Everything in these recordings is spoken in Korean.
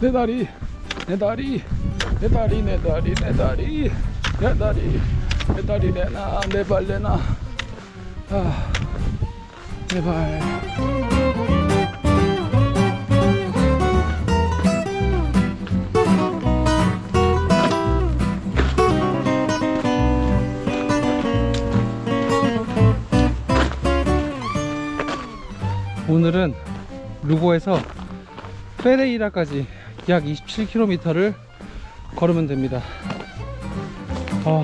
내 다리 내 다리 내 다리 내 다리 내 다리 내 다리 내 다리 내놔 내 발 내놔. 아, 내발. 오늘은 루고에서 페레이라까지 약 27km를 걸으면 됩니다. 어,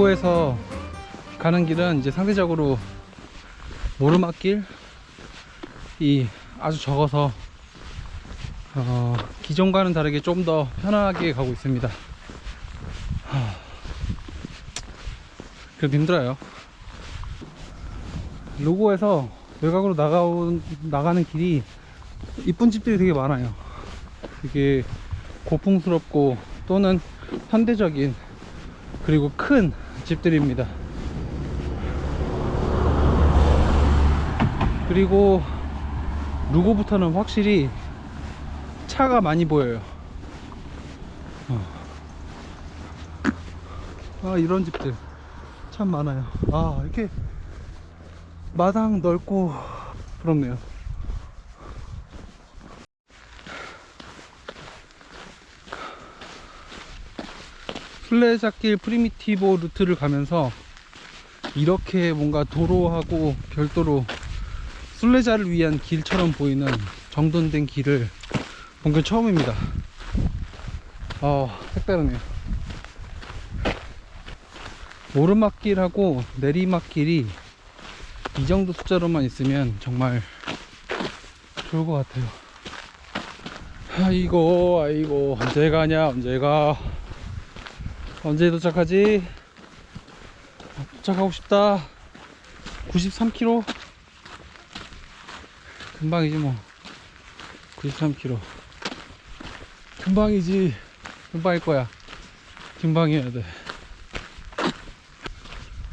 루고에서 가는 길은 이제 상대적으로 모르막길이 아주 적어서 어, 기존과는 다르게 좀 더 편하게 가고 있습니다. 하, 그래도 힘들어요. 루고에서 외곽으로 나가온, 나가는 길이 이쁜 집들이 되게 많아요. 되게 고풍스럽고 또는 현대적인 그리고 큰 집들입니다. 그리고 루고부터는 확실히 차가 많이 보여요. 어. 아 이런 집들 참 많아요. 아 이렇게 마당 넓고 부럽네요. 순례자길 프리미티보 루트를 가면서 이렇게 뭔가 도로하고 별도로 순례자를 위한 길처럼 보이는 정돈된 길을 본 게 처음입니다. 어, 색다르네요. 오르막길하고 내리막길이 이 정도 숫자로만 있으면 정말 좋을 것 같아요. 아이고, 아이고, 언제 가냐, 언제 가. 언제 도착하지? 도착하고 싶다. 93km. 금방이지 뭐. 93km. 금방이지. 금방일 거야. 금방이어야 돼.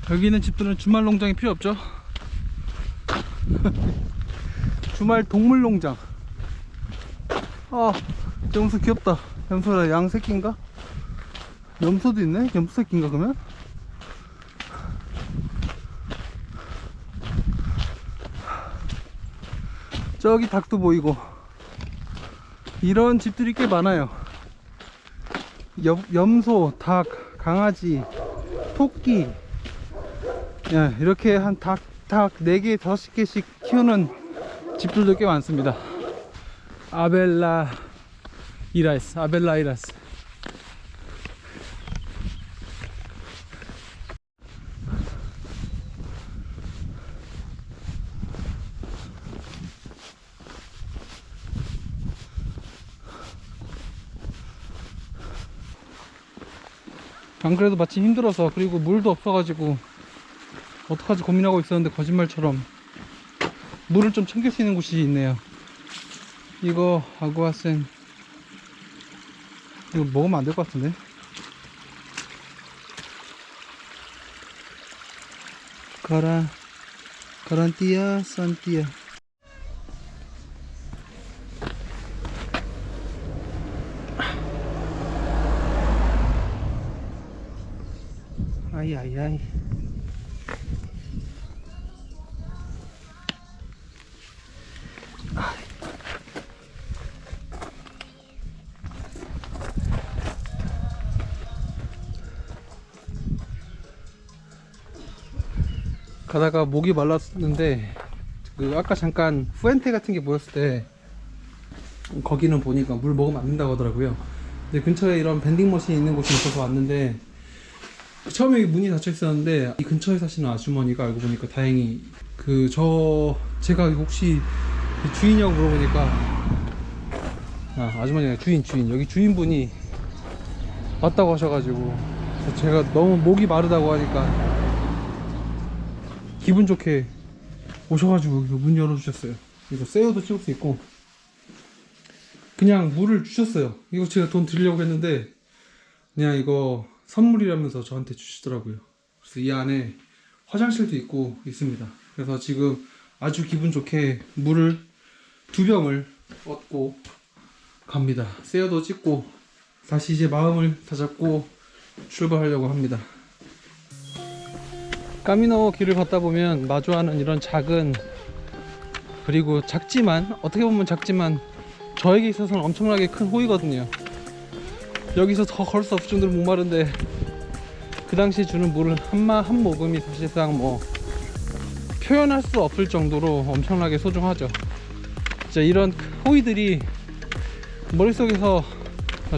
여기 있는 집들은 주말 농장이 필요 없죠? 주말 동물 농장. 아, 염소 귀엽다. 염소라 양 새끼인가? 염소도 있네? 염소 새끼인가 그러면? 저기 닭도 보이고. 이런 집들이 꽤 많아요. 염, 염소, 닭, 강아지, 토끼. 예, 이렇게 한 닭, 닭 4개, 5개씩 키우는 집들도 꽤 많습니다. 아벨라 이라스, 아벨라 이라스 안 그래도 마침 힘들어서 그리고 물도 없어가지고 어떡하지 고민하고 있었는데 거짓말처럼 물을 좀 챙길 수 있는 곳이 있네요. 이거 아구아센. 이거 먹으면 안 될 것 같은데? 가라 가란티아 산티아 아이 아이 아이 가다가 목이 말랐는데 그 아까 잠깐 후엔테 같은 게 보였을 때 거기는 보니까 물 먹으면 안 된다고 하더라고요. 근처에 이런 밴딩 머신이 있는 곳이 있어서 왔는데 처음에 문이 닫혀 있었는데 이 근처에 사시는 아주머니가 알고 보니까 다행히 그 저 제가 혹시 주인이라고 물어보니까 아 아주머니가 주인 주인 여기 주인분이 왔다고 하셔가지고 제가 너무 목이 마르다고 하니까 기분 좋게 오셔가지고 이거 문 열어주셨어요. 이거 세어도 찍을 수 있고 그냥 물을 주셨어요. 이거 제가 돈 드리려고 했는데 그냥 이거 선물이라면서 저한테 주시더라고요. 그래서 이 안에 화장실도 있고 있습니다. 그래서 지금 아주 기분 좋게 물을 두 병을 얻고 갑니다. 세어도 찍고 다시 이제 마음을 다잡고 출발하려고 합니다. 까미노 길을 걷다 보면 마주하는 이런 작은 그리고 작지만 어떻게 보면 작지만 저에게 있어서는 엄청나게 큰 호의거든요. 여기서 더 걸 수 없을 정도로 목마른데 그 당시 주는 물은 한마 한 모금이 사실상 뭐 표현할 수 없을 정도로 엄청나게 소중하죠. 진짜 이런 호의들이 머릿속에서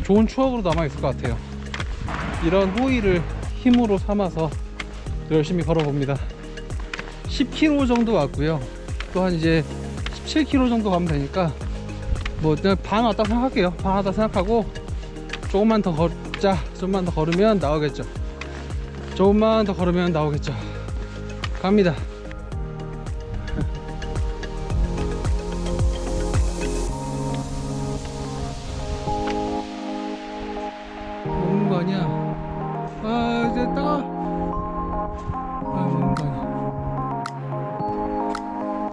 좋은 추억으로 남아 있을 것 같아요. 이런 호의를 힘으로 삼아서 열심히 걸어 봅니다. 10km 정도 왔고요. 또 한 이제 17km 정도 가면 되니까 뭐 그냥 반 왔다 생각할게요. 반 왔다 생각하고 조금만 더 걷자. 조금만 더 걸으면 나오겠죠. 조금만 더 걸으면 나오겠죠. 갑니다. 먹는 거 아니야? 아 이제 따가. 아 먹는 거 아니야?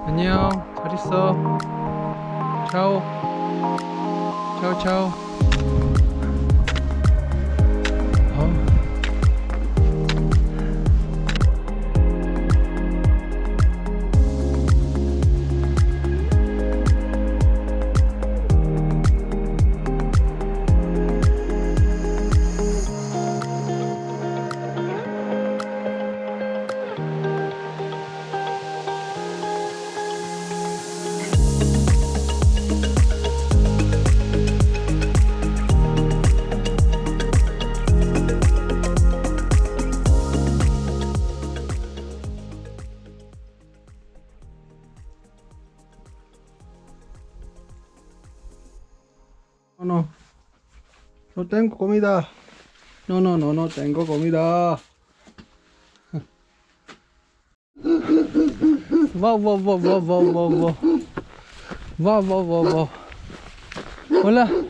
안녕. 잘 있어. 차오. 차오 차오. No tengo comida. No, no, no, no tengo comida. Va, va, va, va, va, va, va. Va, va, va. Hola.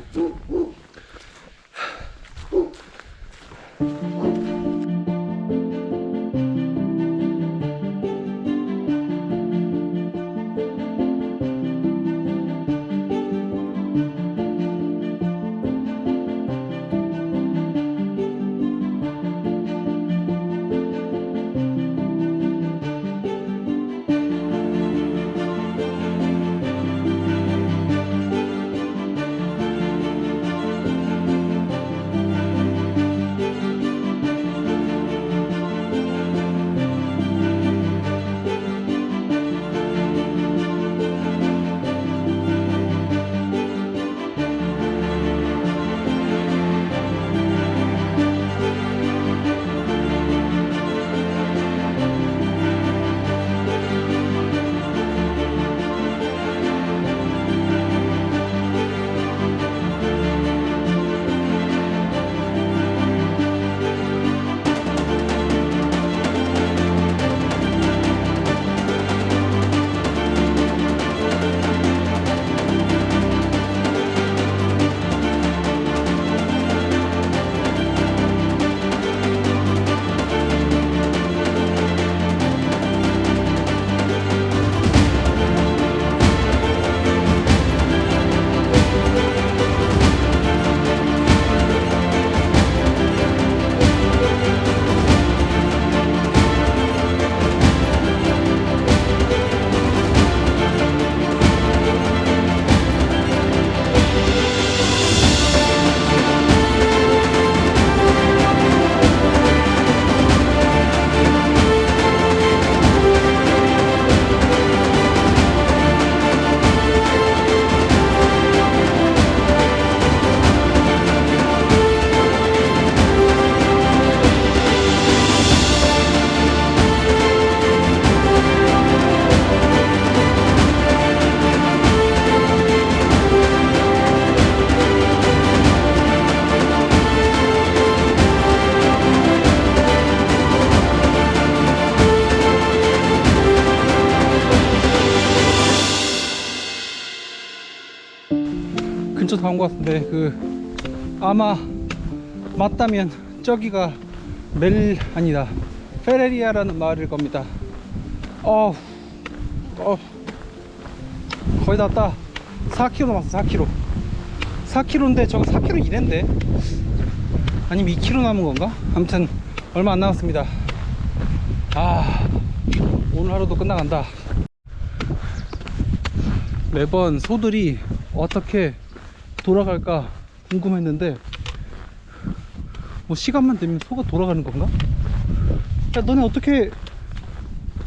근처 다온것 같은데 그 아마 맞다면 저기가 멜 아니다 페레리아라는 마을일 겁니다. 어, 어 거의 다 왔다. 4km 남았어 4km. 4km인데 저거 4km 이랜데 아니면 2km 남은 건가? 아무튼 얼마 안 남았습니다. 아 오늘 하루도 끝나간다. 매번 소들이 어떻게 돌아갈까 궁금했는데 뭐 시간만 되면 소가 돌아가는 건가? 야 너네 어떻게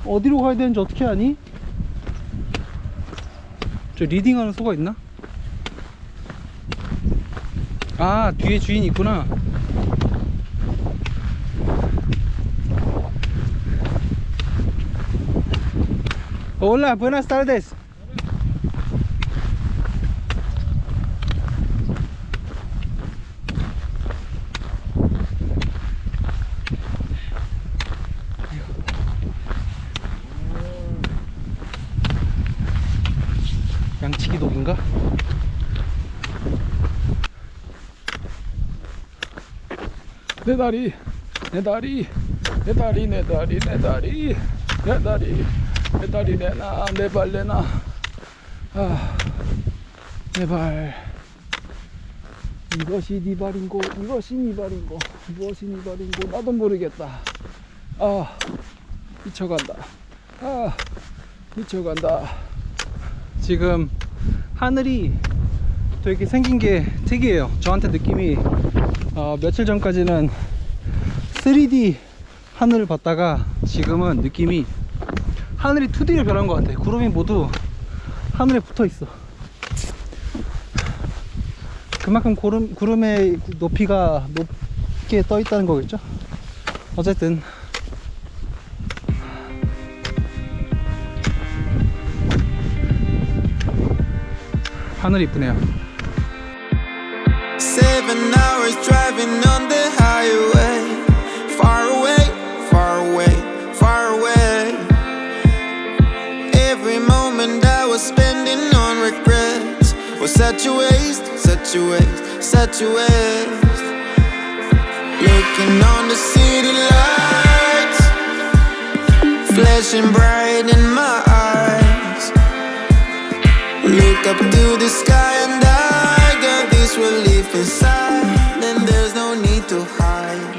어디로 가야 되는지 어떻게 아니? 저 리딩하는 소가 있나? 아 뒤에 주인이 있구나 Hola, buenas tardes. 양치기 독인가? 내 다리 내 다리 내 다리 내 다리 내 다리 내 다리 내 다리 내놔 내 발 내놔. 아 내발. 이것이 네 발인고 이것이 네 발인고 무엇이 네 발인고 나도 모르겠다. 아 미쳐간다. 아 미쳐간다. 지금 하늘이 되게 생긴 게 특이해요. 저한테 느낌이 어, 며칠 전까지는 3D 하늘을 봤다가 지금은 느낌이 하늘이 2D로 변한 것 같아. 구름이 모두 하늘에 붙어 있어. 그만큼 구름, 구름의 높이가 높게 떠 있다는 거겠죠? 어쨌든 하늘 이쁘네요. Seven hours driving on the highway. Far away, far away, far away. Every moment I was spending on regrets was such a waste, such a waste, such a waste. Looking on the city lights, flashing bright in my eyes. Look up to the sky relief inside. And there's no need to hide.